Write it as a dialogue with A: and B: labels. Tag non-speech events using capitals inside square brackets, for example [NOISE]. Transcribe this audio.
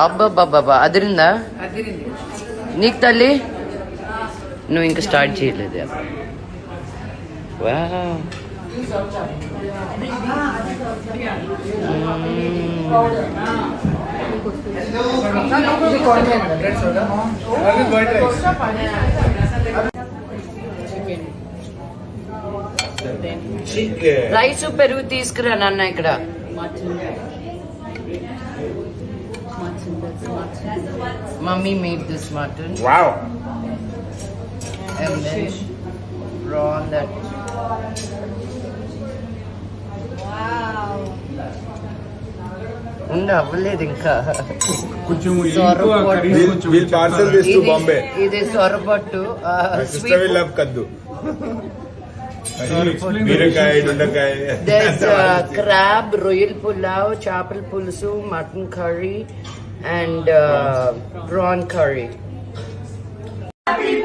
A: అబ్బాబ్బాబ్బా అదిరిందా
B: అదిరింది
A: నీకు తల్లి నువ్వు ఇంకా స్టార్ట్ చేయలేదు వావ్.
B: ఇది convent red soda white rice chicken
A: rice పెరుగు తీసుకురా నాన్న ఇక్కడ Mummy made this mutton.
B: Wow.
A: And then raw that.
C: Wow.
D: We'll, we'll parcel this to Bombay.
A: It is sorbat to uh,
D: My sister will love kaddu.
A: There's uh, [LAUGHS] crab, royal pulao, chapel pulsu, mutton curry, and uh, prawn curry.
D: Happy